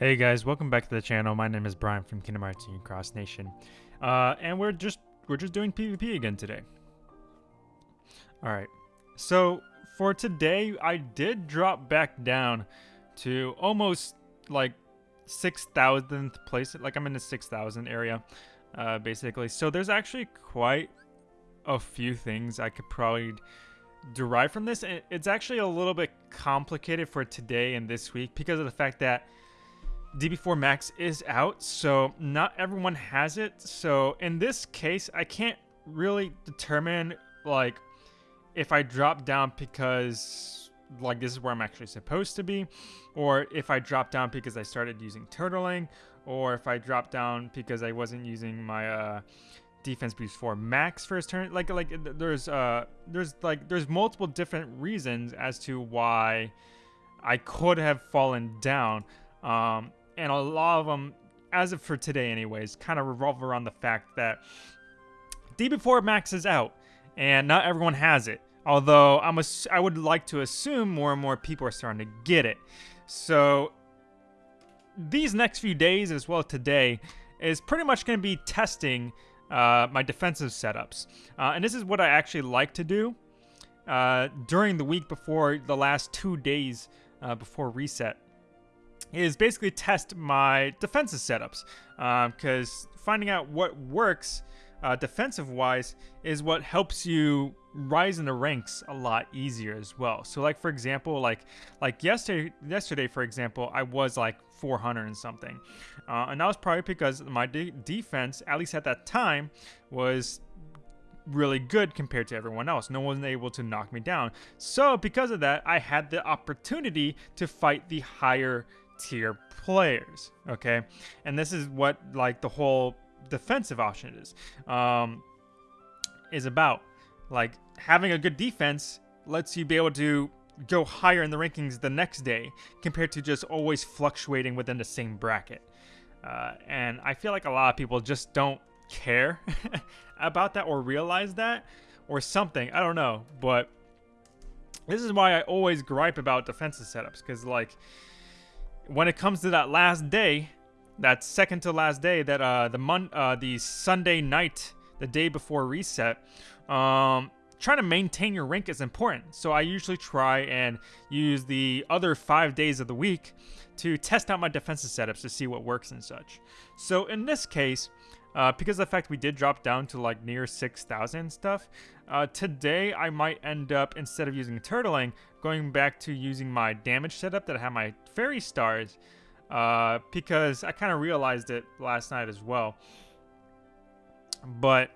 Hey guys, welcome back to the channel. My name is Brian from Kingdom Hearts Union Cross Nation. Uh, and we're just we're just doing PvP again today. Alright. So for today I did drop back down to almost like 6,000th place. Like I'm in the 6,000 area, uh, basically. So there's actually quite a few things I could probably derive from this. And it's actually a little bit complicated for today and this week because of the fact that DB4 Max is out, so not everyone has it. So in this case, I can't really determine like if I drop down because like this is where I'm actually supposed to be, or if I drop down because I started using turtling, or if I drop down because I wasn't using my uh, defense boost four max first turn. Like like there's uh there's like there's multiple different reasons as to why I could have fallen down. Um, and a lot of them, as of for today anyways, kind of revolve around the fact that DB4 Max is out, and not everyone has it. Although I'm I would like to assume more and more people are starting to get it. So these next few days, as well today, is pretty much going to be testing uh, my defensive setups. Uh, and this is what I actually like to do uh, during the week before the last two days uh, before reset is basically test my defensive setups because um, finding out what works uh, defensive wise is what helps you rise in the ranks a lot easier as well. So like for example, like like yesterday yesterday for example, I was like 400 and something, uh, and that was probably because my de defense, at least at that time, was really good compared to everyone else. No one was able to knock me down. So because of that, I had the opportunity to fight the higher tier players, okay? And this is what like the whole defensive option is um, is about. Like having a good defense lets you be able to go higher in the rankings the next day compared to just always fluctuating within the same bracket. Uh, and I feel like a lot of people just don't care about that or realize that or something. I don't know, but this is why I always gripe about defensive setups because like when it comes to that last day, that second to last day, that uh, the mon uh, the Sunday night, the day before reset, um, trying to maintain your rank is important. So I usually try and use the other five days of the week to test out my defensive setups to see what works and such. So in this case, uh, because of the fact we did drop down to like near 6,000 stuff, uh, today I might end up, instead of using turtling, going back to using my damage setup that I have my fairy stars, uh, because I kind of realized it last night as well. But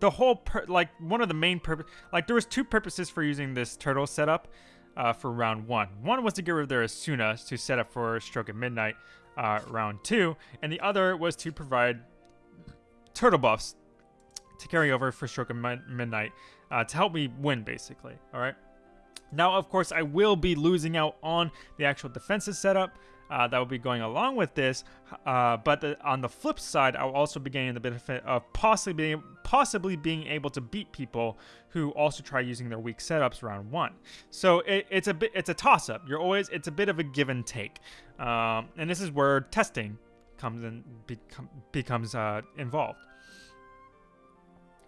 the whole, like one of the main purpose, like there was two purposes for using this turtle setup uh, for round one. One was to get rid of their Asuna to set up for Stroke of Midnight uh, round two, and the other was to provide turtle buffs to carry over for Stroke of Midnight uh, to help me win, basically. All right. Now, of course, I will be losing out on the actual defensive setup uh, that will be going along with this. Uh, but the, on the flip side, I'll also be gaining the benefit of possibly being, possibly being able to beat people who also try using their weak setups round one. So it, it's a bit, it's a toss up. You're always, it's a bit of a give and take. Um, and this is where testing comes and become, becomes uh, involved.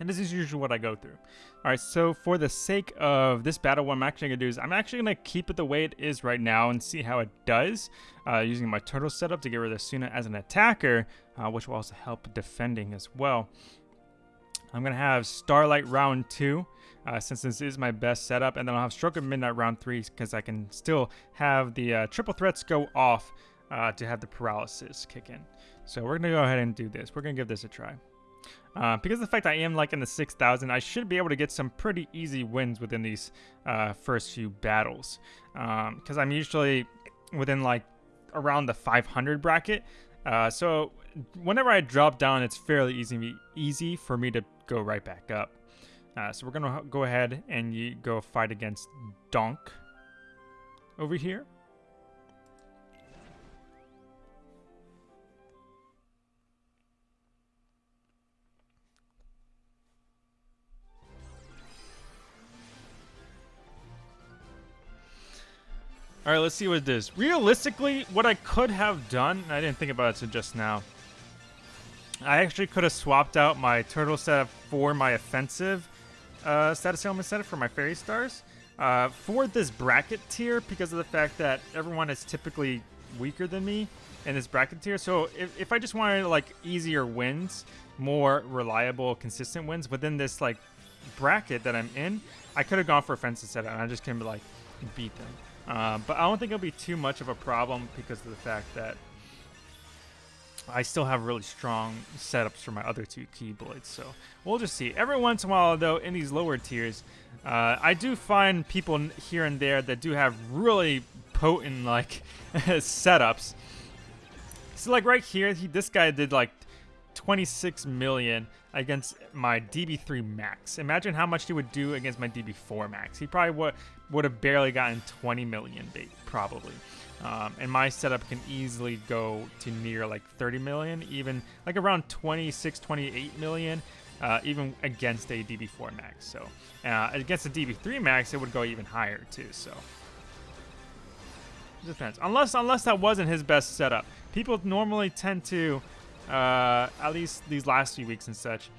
And this is usually what I go through. Alright, so for the sake of this battle, what I'm actually to do is I'm actually going to keep it the way it is right now and see how it does uh, using my turtle setup to get rid of Suna as an attacker, uh, which will also help defending as well. I'm going to have Starlight round 2, uh, since this is my best setup, and then I'll have Stroke of Midnight round 3 because I can still have the uh, triple threats go off uh, to have the paralysis kick in. So we're going to go ahead and do this. We're going to give this a try. Uh, because the fact I am like in the 6,000, I should be able to get some pretty easy wins within these uh, first few battles. Because um, I'm usually within like around the 500 bracket. Uh, so whenever I drop down, it's fairly easy, easy for me to go right back up. Uh, so we're going to go ahead and go fight against Donk over here. All right, let's see what it is. Realistically, what I could have done, I didn't think about it until just now. I actually could have swapped out my turtle setup for my offensive uh, status ailment setup for my fairy stars. Uh, for this bracket tier, because of the fact that everyone is typically weaker than me in this bracket tier. So if, if I just wanted like easier wins, more reliable, consistent wins within this like bracket that I'm in, I could have gone for offensive setup and I just can be like beat them. Uh, but I don't think it'll be too much of a problem because of the fact that I still have really strong setups for my other two Keyblades. So we'll just see. Every once in a while, though, in these lower tiers, uh, I do find people here and there that do have really potent like setups. So like right here, he, this guy did like 26 million against my DB3 max. Imagine how much he would do against my DB4 max. He probably would would have barely gotten 20 million bait, probably. Um, and my setup can easily go to near like 30 million, even like around 26, 28 million, uh, even against a DB4 max. So uh, against a DB3 max, it would go even higher too. So depends. Unless unless that wasn't his best setup. People normally tend to, uh, at least these last few weeks and such,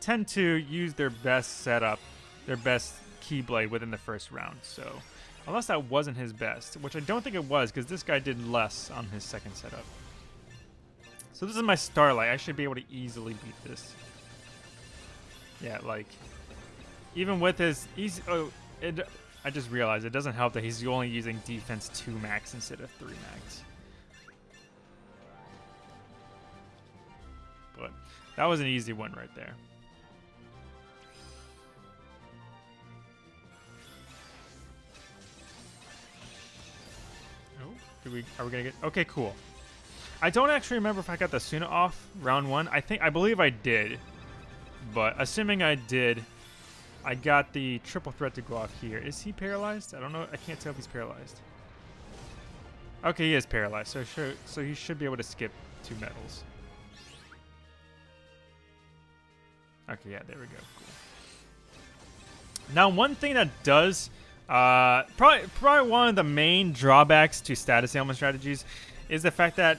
tend to use their best setup, their best Keyblade within the first round. So unless that wasn't his best, which I don't think it was because this guy did less on his second setup. So this is my Starlight. I should be able to easily beat this. Yeah, like, even with his easy, oh, it, I just realized it doesn't help that he's only using defense 2 max instead of 3 max. That was an easy one right there. Oh, do we, are we gonna get, okay, cool. I don't actually remember if I got the Suna off round one. I think, I believe I did. But assuming I did, I got the triple threat to go off here. Is he paralyzed? I don't know. I can't tell if he's paralyzed. Okay, he is paralyzed, so sure, so he should be able to skip two medals. Okay, yeah, there we go. Cool. Now, one thing that does, uh, probably probably one of the main drawbacks to status ailment strategies is the fact that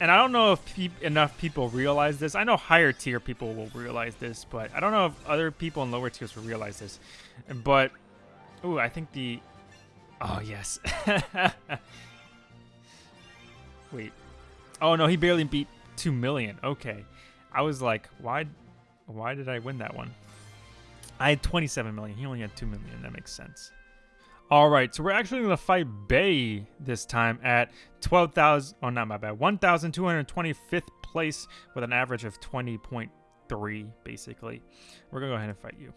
and I don't know if pe enough people realize this. I know higher tier people will realize this, but I don't know if other people in lower tiers will realize this. But, ooh, I think the, oh yes. Wait, oh no, he barely beat two million. Okay, I was like, why, why did I win that one? I had 27 million. He only had 2 million. That makes sense. All right, so we're actually going to fight Bay this time at 12,000, oh, not my bad, 1,225th place with an average of 20.3, basically. We're going to go ahead and fight you.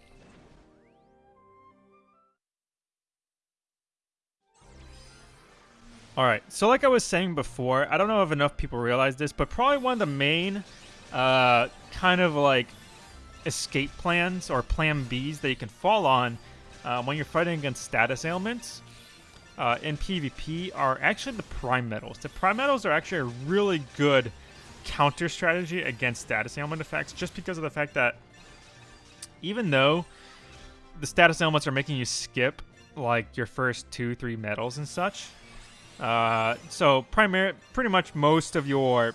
All right, so like I was saying before, I don't know if enough people realize this, but probably one of the main uh, kind of like escape plans or plan Bs that you can fall on uh, when you're fighting against status ailments uh, in PvP are actually the prime medals. The prime medals are actually a really good counter strategy against status ailment effects just because of the fact that even though the status ailments are making you skip like your first two, three medals and such, uh, so primary, pretty much most of your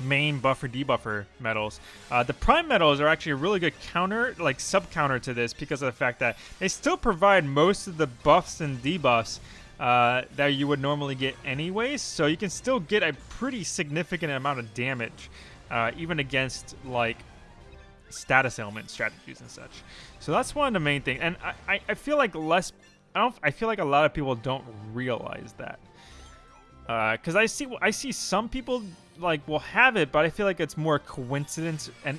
main buffer debuffer medals. Uh, the prime medals are actually a really good counter, like sub counter to this because of the fact that they still provide most of the buffs and debuffs uh, that you would normally get anyways. So you can still get a pretty significant amount of damage, uh, even against like status ailment strategies and such. So that's one of the main things. And I, I, I feel like less, I don't, I feel like a lot of people don't realize that because uh, I see I see some people like will have it, but I feel like it's more coincidence and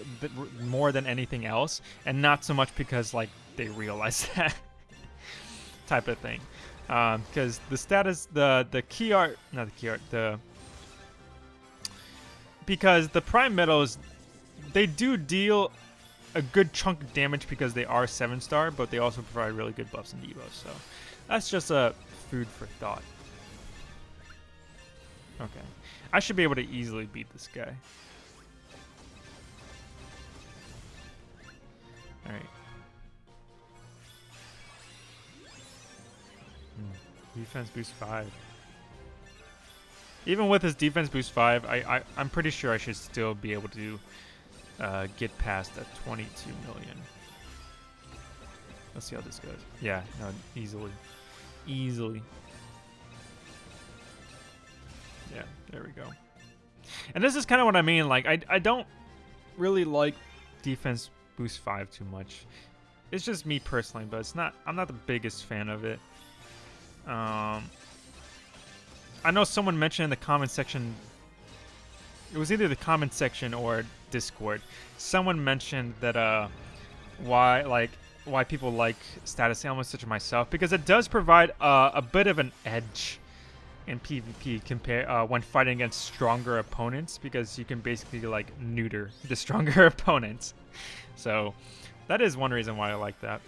more than anything else, and not so much because like they realize that type of thing. Because um, the status, the the key art, not the key art, the because the prime medals, they do deal a good chunk of damage because they are seven star, but they also provide really good buffs and debuffs. So that's just a food for thought. Okay. I should be able to easily beat this guy. Alright. Hmm. Defense boost 5. Even with his defense boost 5, I, I, I'm pretty sure I should still be able to uh, get past that 22 million. Let's see how this goes. Yeah, no, easily. Easily. Yeah, there we go. And this is kind of what I mean. Like, I, I don't really like defense boost 5 too much. It's just me personally, but it's not. I'm not the biggest fan of it. Um, I know someone mentioned in the comment section. It was either the comment section or Discord. Someone mentioned that uh, why like why people like status ailments such as myself because it does provide uh, a bit of an edge in PvP compare uh, when fighting against stronger opponents because you can basically like neuter the stronger opponents. So that is one reason why I like that.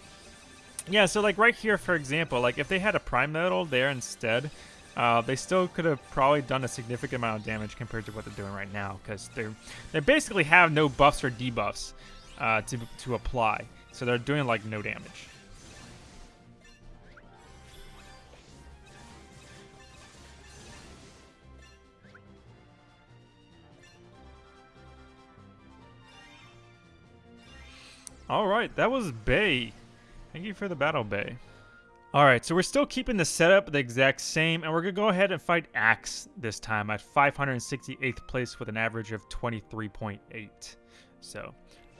Yeah, so like right here, for example, like if they had a Prime Medal there instead, uh, they still could have probably done a significant amount of damage compared to what they're doing right now because they they basically have no buffs or debuffs uh, to to apply, so they're doing like no damage. Alright, that was Bay. Thank you for the battle, Bay. Alright, so we're still keeping the setup the exact same, and we're going to go ahead and fight Axe this time at 568th place with an average of 23.8. So,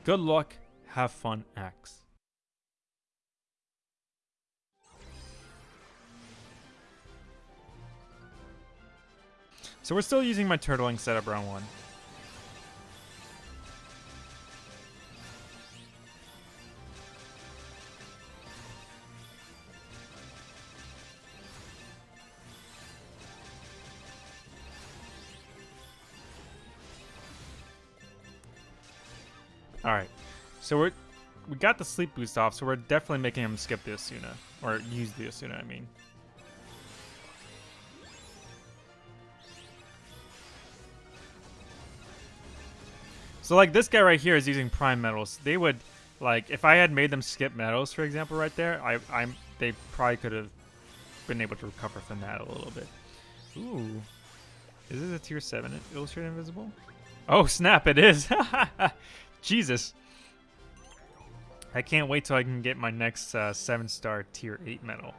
good luck, have fun, Axe. So we're still using my turtling setup round one. Alright. So we're we got the sleep boost off, so we're definitely making him skip the Asuna. Or use the Asuna, I mean. So like this guy right here is using prime medals. They would like if I had made them skip medals, for example, right there, I I'm they probably could have been able to recover from that a little bit. Ooh. Is this a tier 7 illustrated invisible? Oh snap, it is! Jesus. I can't wait till I can get my next uh, 7-star tier 8 medal.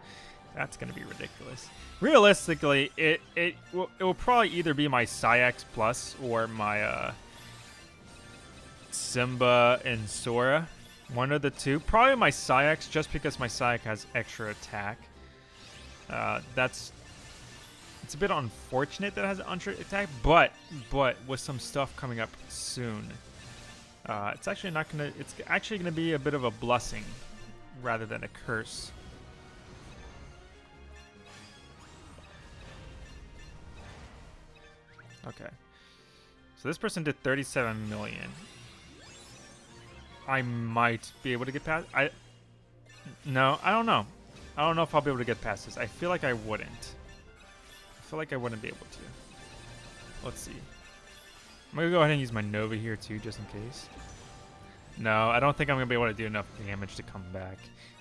That's going to be ridiculous. Realistically, it it will, it will probably either be my Saïx Plus or my uh, Simba and Sora. One of the two. Probably my Saïx, just because my Saïx has extra attack. Uh, that's... It's a bit unfortunate that it has an extra attack, but, but with some stuff coming up soon, uh, it's actually not gonna. It's actually gonna be a bit of a blessing rather than a curse. Okay. So this person did 37 million. I might be able to get past. I. No, I don't know. I don't know if I'll be able to get past this. I feel like I wouldn't. I feel like I wouldn't be able to. Let's see. I'm going to go ahead and use my Nova here too, just in case. No, I don't think I'm going to be able to do enough damage to come back.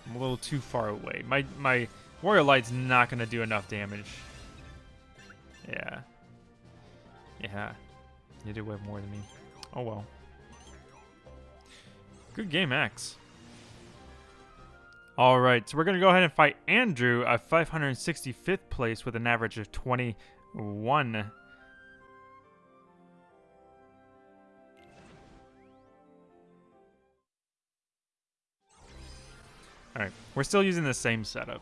I'm a little too far away. My, my Warrior Light's not going to do enough damage. Yeah. Yeah. You do way more than me. Oh well. Good game, Axe. Alright, so we're going to go ahead and fight Andrew at 565th place with an average of 21 Alright, we're still using the same setup.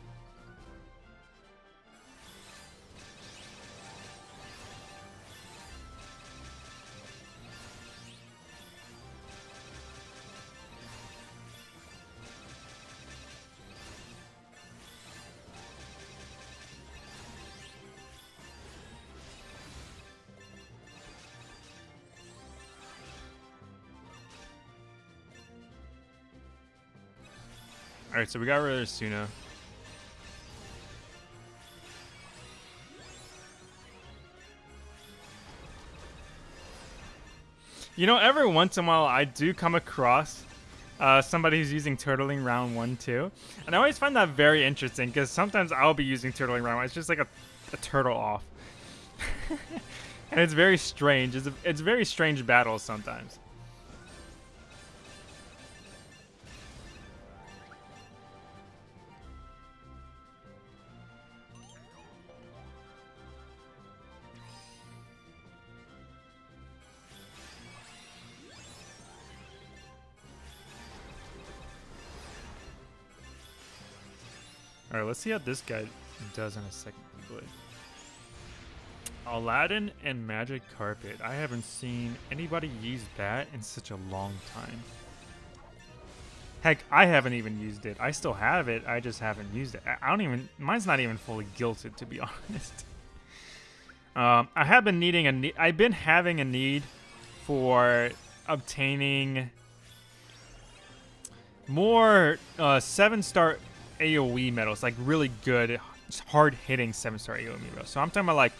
Alright, so we got rid of Suna. You know, every once in a while I do come across uh, somebody who's using turtling round one too. And I always find that very interesting because sometimes I'll be using turtling round one. It's just like a, a turtle off. and it's very strange. It's, a, it's very strange battles sometimes. Let's see how this guy does in a second. Aladdin and Magic Carpet. I haven't seen anybody use that in such a long time. Heck, I haven't even used it. I still have it, I just haven't used it. I don't even, mine's not even fully gilded to be honest. Um, I have been needing a need, I've been having a need for obtaining more uh, seven star AoE medals, like really good, hard hitting seven star AoE medals. So I'm talking about like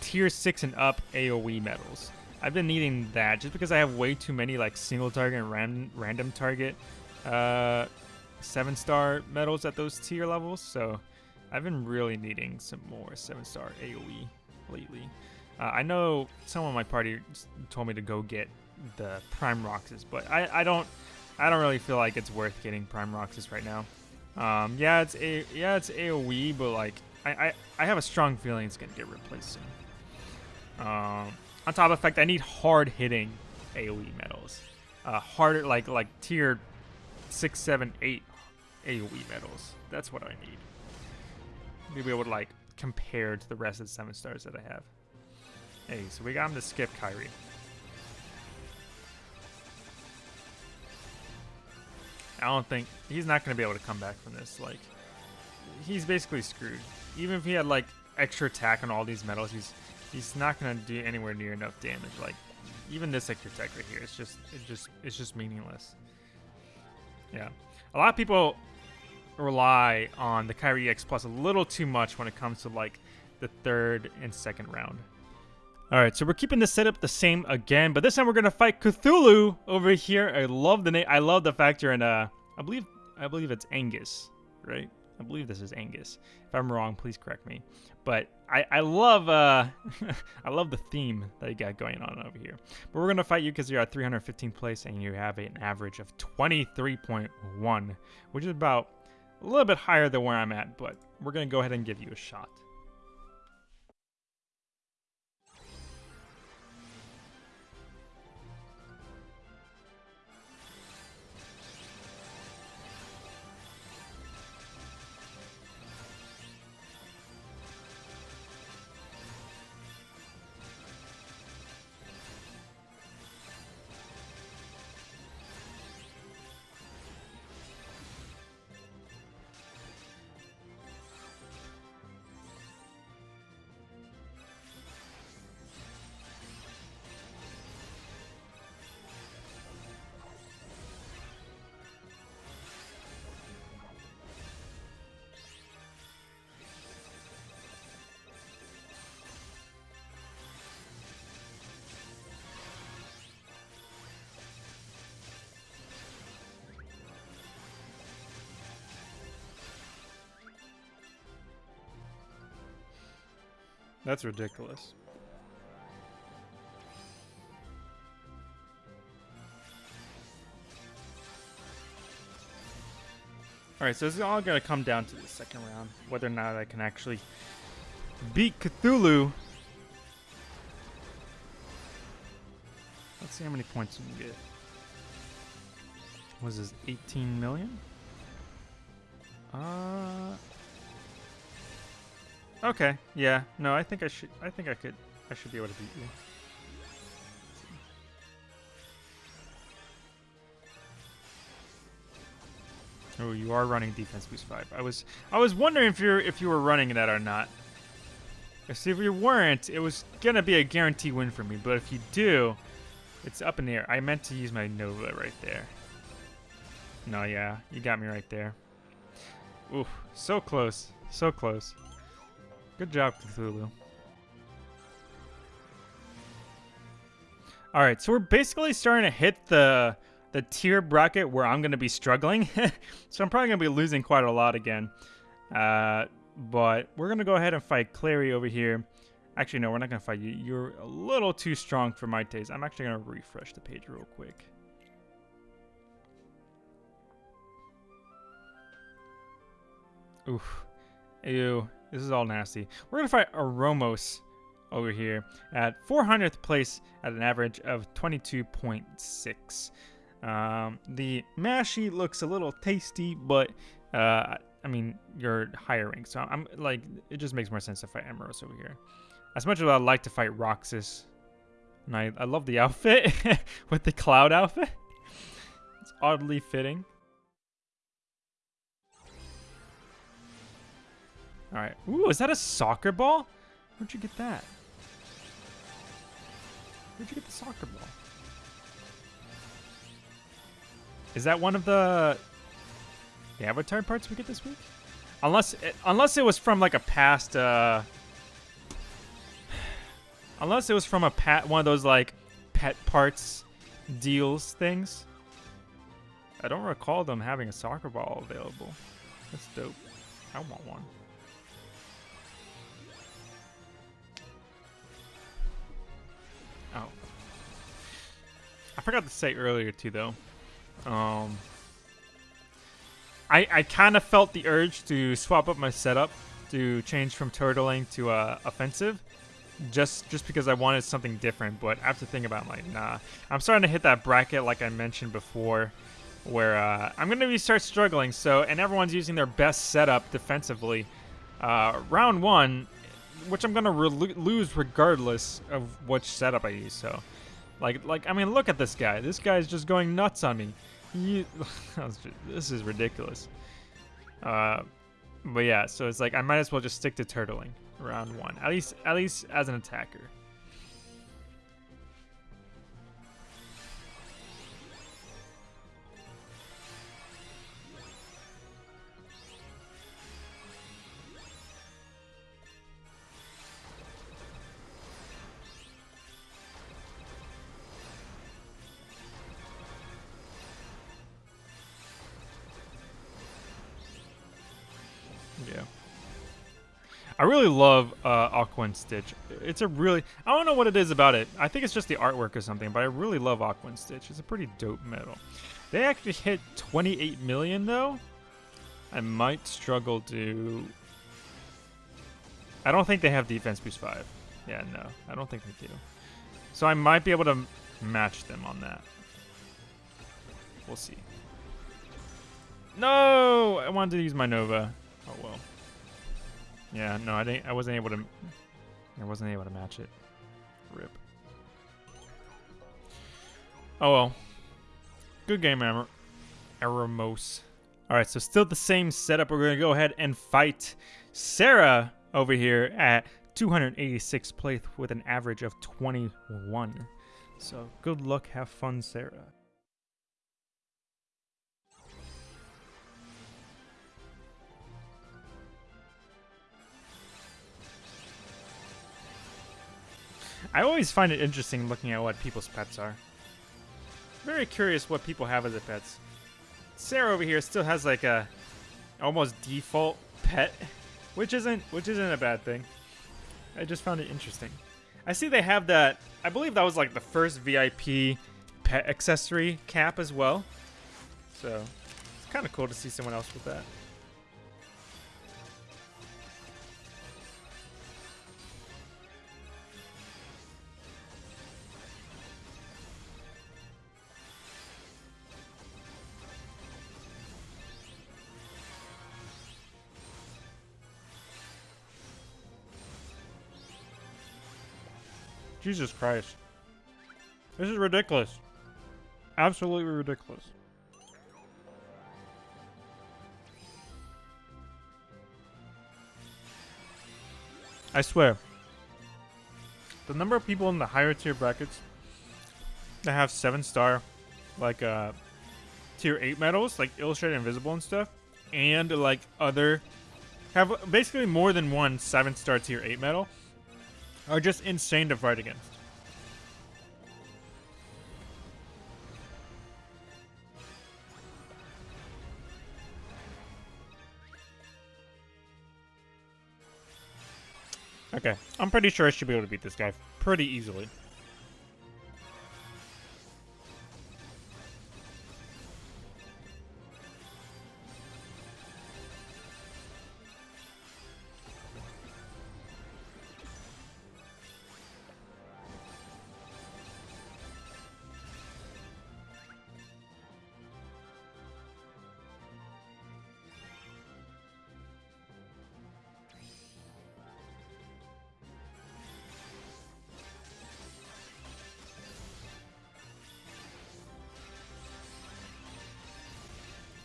tier six and up AoE medals. I've been needing that just because I have way too many like single target and ran random target uh, seven star medals at those tier levels. So I've been really needing some more seven star AoE lately. Uh, I know some of my party told me to go get the Prime Roxas, but I, I don't I don't really feel like it's worth getting Prime Roxas right now. Um, yeah, it's a yeah, it's AOE, but like I, I, I have a strong feeling it's gonna get replaced soon. Um, on top of the fact, I need hard hitting AOE medals, uh, harder like like tier six, seven, eight AOE medals. That's what I need Maybe be able to like compare to the rest of the seven stars that I have. Hey, so we got him to skip Kairi. I don't think he's not going to be able to come back from this. Like, he's basically screwed. Even if he had like extra attack on all these medals, he's he's not going to do anywhere near enough damage. Like, even this extra attack right here, it's just it just it's just meaningless. Yeah, a lot of people rely on the Kairi EX Plus a little too much when it comes to like the third and second round. Alright, so we're keeping the setup the same again, but this time we're gonna fight Cthulhu over here. I love the name. I love the fact you're in uh I believe I believe it's Angus, right? I believe this is Angus. If I'm wrong, please correct me. But I, I love uh I love the theme that you got going on over here. But we're gonna fight you because you're at 315th place and you have an average of 23.1, which is about a little bit higher than where I'm at, but we're gonna go ahead and give you a shot. That's ridiculous. Alright, so is all going to come down to the second round. Whether or not I can actually beat Cthulhu. Let's see how many points we can get. Was this 18 million? Uh, Okay, yeah. No, I think I should I think I could I should be able to beat you. Oh, you are running defense boost five. I was I was wondering if you're if you were running that or not. See, if you weren't, it was gonna be a guarantee win for me. But if you do, it's up in the air. I meant to use my Nova right there. No, yeah, you got me right there. Ooh, so close, so close. Good job, Cthulhu. Alright, so we're basically starting to hit the the tier bracket where I'm going to be struggling. so I'm probably going to be losing quite a lot again. Uh, but we're going to go ahead and fight Clary over here. Actually, no, we're not going to fight you. You're a little too strong for my taste. I'm actually going to refresh the page real quick. Oof. Ew. This is all nasty. We're going to fight Aromos over here at 400th place at an average of 22.6. Um, the Mashy looks a little tasty, but uh, I mean, you're higher rank, so I'm like, it just makes more sense to fight Amoros over here. As much as I'd like to fight Roxas, and I, I love the outfit with the cloud outfit. It's oddly fitting. All right. Ooh, is that a soccer ball? Where'd you get that? Where'd you get the soccer ball? Is that one of the the avatar parts we get this week? Unless it, unless it was from like a past uh unless it was from a pat one of those like pet parts deals things. I don't recall them having a soccer ball available. That's dope. I want one. Oh. I forgot to say earlier too though. Um, I I kind of felt the urge to swap up my setup to change from turtling to uh, offensive, just just because I wanted something different. But after thinking about, it, I'm like, nah, I'm starting to hit that bracket like I mentioned before, where uh, I'm gonna be start struggling. So and everyone's using their best setup defensively. Uh, round one, which I'm gonna lose regardless of which setup I use. So, like like I mean, look at this guy. This guy's just going nuts on me. This is ridiculous. Uh, but yeah, so it's like I might as well just stick to turtling round one, at least at least as an attacker. Really love uh, Stitch. It's a really, I don't know what it is about it. I think it's just the artwork or something, but I really love Aqua and Stitch. It's a pretty dope medal. They actually hit 28 million though. I might struggle to... I don't think they have defense boost 5. Yeah, no, I don't think they do. So I might be able to match them on that. We'll see. No! I wanted to use my Nova. Oh well. Yeah, no, I didn't. I wasn't able to. I wasn't able to match it. Rip. Oh well. Good game, Amor Aramos. All right, so still the same setup. We're gonna go ahead and fight Sarah over here at 286 plate with an average of 21. So good luck, have fun, Sarah. I always find it interesting looking at what people's pets are. Very curious what people have as a pets. Sarah over here still has like a almost default pet, which isn't which isn't a bad thing. I just found it interesting. I see they have that. I believe that was like the first VIP pet accessory cap as well. So it's kind of cool to see someone else with that. Jesus Christ. This is ridiculous. Absolutely ridiculous. I swear. The number of people in the higher tier brackets that have 7 star, like, uh, tier 8 medals, like Illustrated Invisible and stuff, and, like, other, have basically more than one 7 star tier 8 medal, are just insane to fight against. Okay, I'm pretty sure I should be able to beat this guy pretty easily.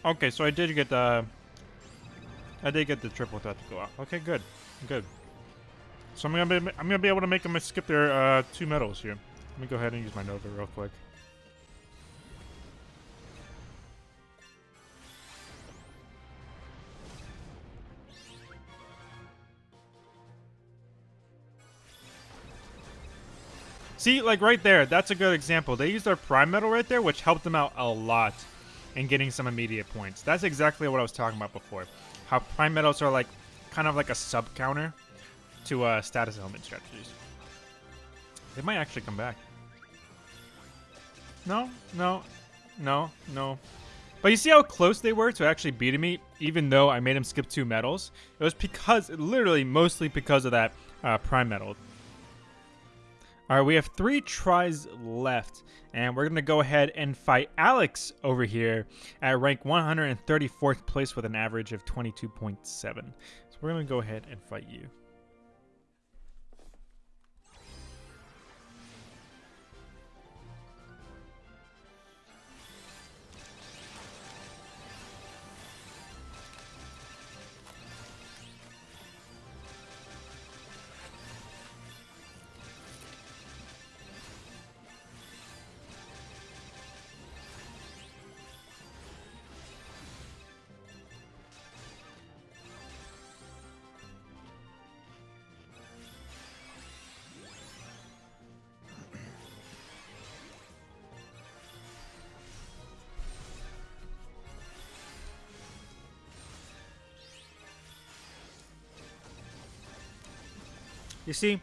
Okay, so I did get the... I did get the triple threat to go out. Okay, good. Good. So I'm gonna be, I'm gonna be able to make them skip their uh, two medals here. Let me go ahead and use my Nova real quick. See, like right there, that's a good example. They used their Prime Medal right there, which helped them out a lot and getting some immediate points. That's exactly what I was talking about before. How prime medals are like kind of like a sub counter to uh, status ailment strategies. They might actually come back. No, no, no, no. But you see how close they were to actually beating me, even though I made him skip two medals? It was because, literally, mostly because of that uh, prime medal. All right, we have three tries left, and we're going to go ahead and fight Alex over here at rank 134th place with an average of 22.7. So we're going to go ahead and fight you. You see,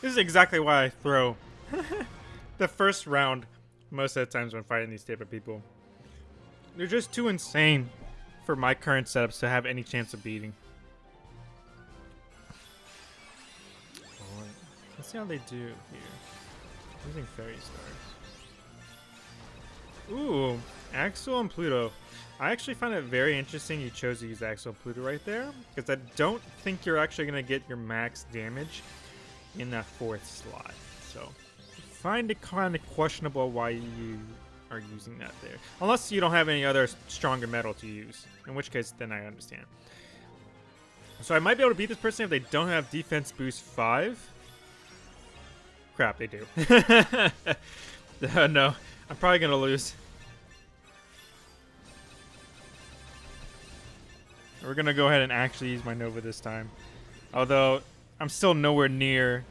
this is exactly why I throw the first round most of the times when fighting these type of people. They're just too insane for my current setups to have any chance of beating. Let's see how they do here. Using fairy stars. Ooh, Axel and Pluto. I actually find it very interesting you chose to use Axel and Pluto right there, because I don't think you're actually going to get your max damage in that fourth slot. So, find it kind of questionable why you are using that there. Unless you don't have any other stronger medal to use, in which case then I understand. So I might be able to beat this person if they don't have defense boost 5. Crap, they do. no, I'm probably to lose. We're gonna go ahead and actually use my Nova this time. Although, I'm still nowhere near...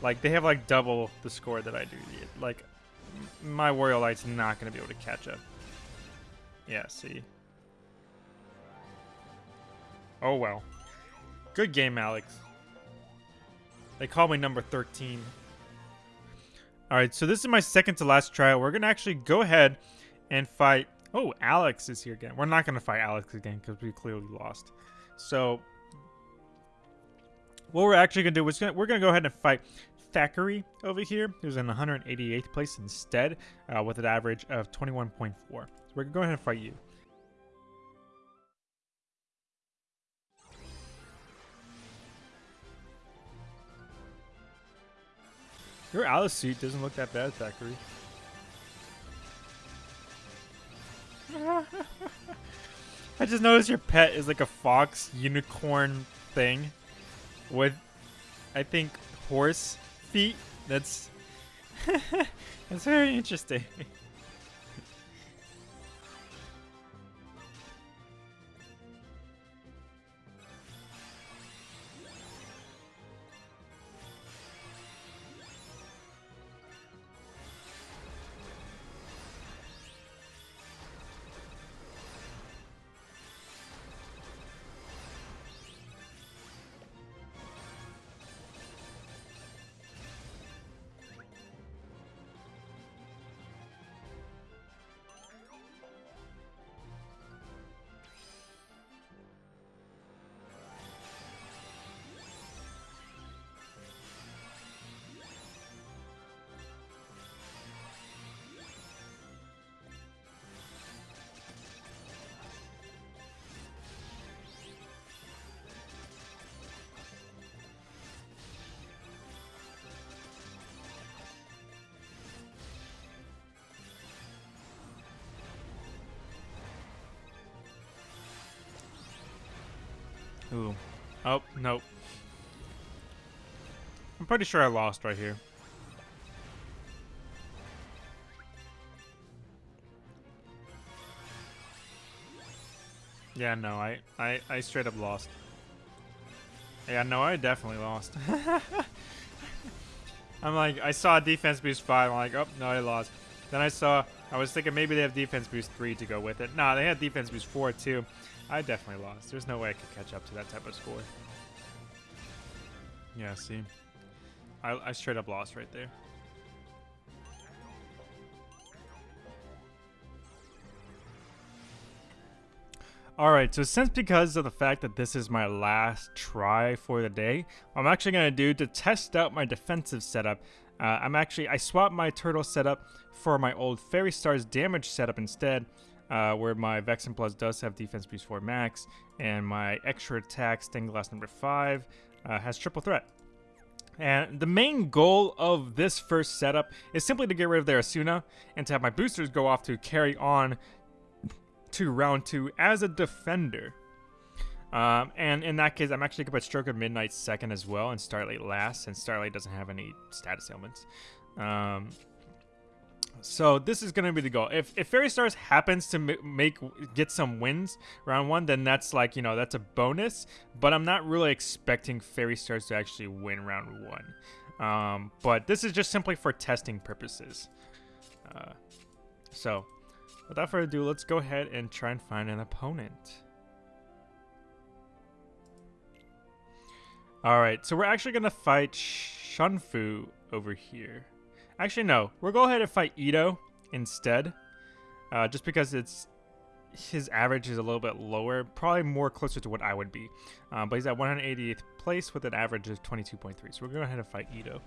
Like, they have, like, double the score that I do. Like, my Warrior Light's not gonna be able to catch up. Yeah, see. Oh, well. Good game, Alex. They call me number 13. Alright, so this is my second to last trial. We're gonna actually go ahead and fight Oh, Alex is here again. We're not going to fight Alex again because we clearly lost. So, what we're actually going to do is we're going to go ahead and fight Thackeray over here, who's in 188th place instead, uh, with an average of 21.4. So we're going to go ahead and fight you. Your Alice suit doesn't look that bad, Thackeray. I just noticed your pet is like a fox unicorn thing with, I think, horse feet. That's that's very interesting. Ooh. Oh, nope. I'm pretty sure I lost right here. Yeah, no, I, I, I straight up lost. Yeah, no, I definitely lost. I'm like, I saw defense boost 5, I'm like, oh, no, I lost. Then I saw, I was thinking maybe they have defense boost 3 to go with it. Nah, they had defense boost 4 too. I definitely lost. There's no way I could catch up to that type of score. Yeah, see? I, I straight up lost right there. Alright, so since because of the fact that this is my last try for the day, I'm actually going to do to test out my defensive setup, uh, I'm actually, I swapped my turtle setup for my old Fairy Stars damage setup instead, uh, where my Vexen Plus does have defense boost 4 max, and my extra attack, Stained Glass number 5, uh, has triple threat. And the main goal of this first setup is simply to get rid of their Asuna and to have my boosters go off to carry on to round two as a defender. Um, and in that case, I'm actually going to put Stroke of Midnight second as well and Starlight last, since Starlight doesn't have any status ailments. Um, so this is going to be the goal. If, if Fairy Stars happens to make get some wins round one, then that's like, you know, that's a bonus. But I'm not really expecting Fairy Stars to actually win round one. Um, but this is just simply for testing purposes. Uh, so without further ado, let's go ahead and try and find an opponent. Alright, so we're actually going to fight Shunfu over here. Actually, no. We'll go ahead and fight Ito instead. Uh, just because it's his average is a little bit lower. Probably more closer to what I would be. Um, but he's at 188th place with an average of 22.3. So we're going to go ahead and fight Ito.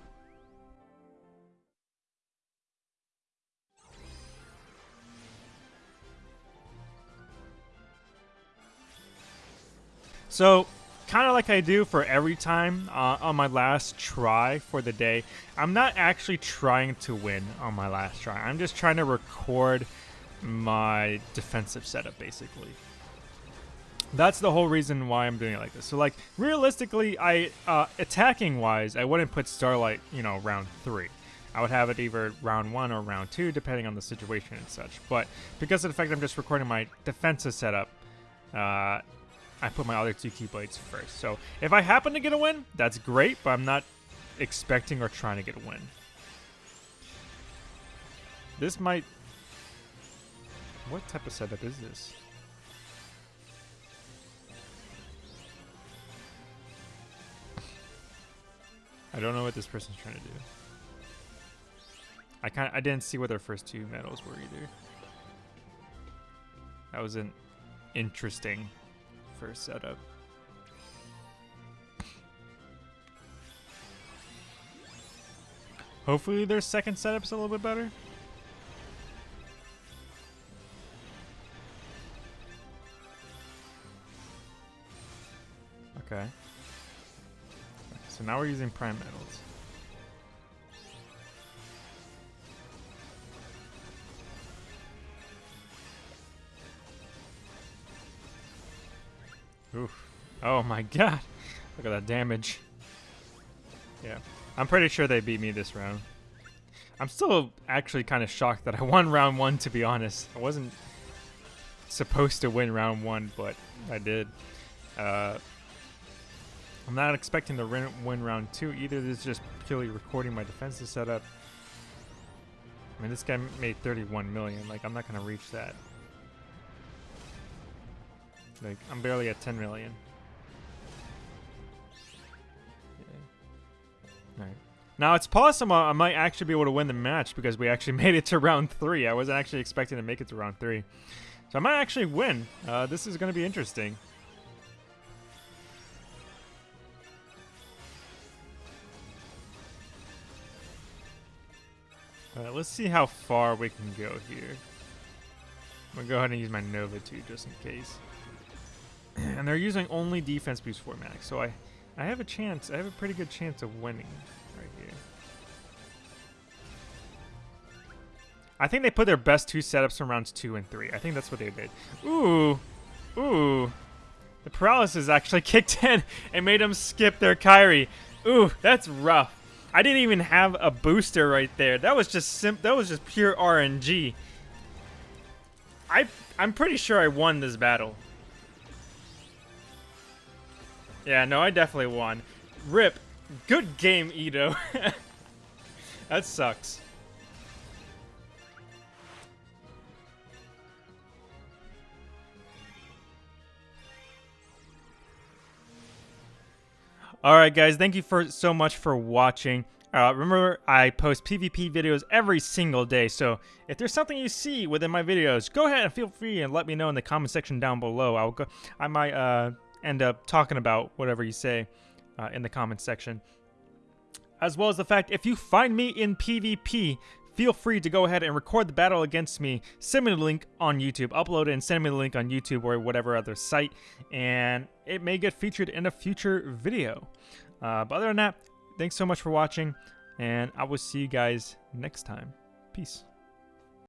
So kind of like I do for every time uh, on my last try for the day, I'm not actually trying to win on my last try. I'm just trying to record my defensive setup, basically. That's the whole reason why I'm doing it like this. So, like, realistically, I uh, attacking-wise, I wouldn't put Starlight, you know, round three. I would have it either round one or round two, depending on the situation and such. But because of the fact I'm just recording my defensive setup, uh, I put my other two Keyblades first. So if I happen to get a win, that's great, but I'm not expecting or trying to get a win. This might... What type of setup is this? I don't know what this person's trying to do. I kind I didn't see what their first two medals were either. That was an interesting first setup. Hopefully their second setup's a little bit better. Okay. So now we're using prime medals. Oof. Oh my god. Look at that damage. Yeah. I'm pretty sure they beat me this round. I'm still actually kind of shocked that I won round one, to be honest. I wasn't supposed to win round one, but I did. Uh, I'm not expecting to win round two either. This is just purely recording my defensive setup. I mean, this guy made 31 million. Like, I'm not going to reach that. Like, I'm barely at 10 million. Yeah. Alright. Now, it's possible I might actually be able to win the match because we actually made it to round 3. I wasn't actually expecting to make it to round 3. So I might actually win. Uh, this is going to be interesting. Alright, let's see how far we can go here. I'm going to go ahead and use my Nova too, just in case. And they're using only defense boost 4 max, so I, I have a chance, I have a pretty good chance of winning right here. I think they put their best two setups from rounds 2 and 3. I think that's what they did. Ooh, ooh. The paralysis actually kicked in and made them skip their Kairi. Ooh, that's rough. I didn't even have a booster right there. That was just sim that was just pure RNG. I I'm pretty sure I won this battle. Yeah, no, I definitely won. Rip. Good game, Ito. that sucks. Alright guys, thank you for so much for watching. Uh, remember, I post PvP videos every single day, so if there's something you see within my videos, go ahead and feel free and let me know in the comment section down below. I'll go, I might uh, end up talking about whatever you say uh, in the comments section. As well as the fact, if you find me in PvP, feel free to go ahead and record the battle against me. Send me the link on YouTube, upload it and send me the link on YouTube or whatever other site, and it may get featured in a future video. Uh, but other than that, thanks so much for watching, and I will see you guys next time. Peace.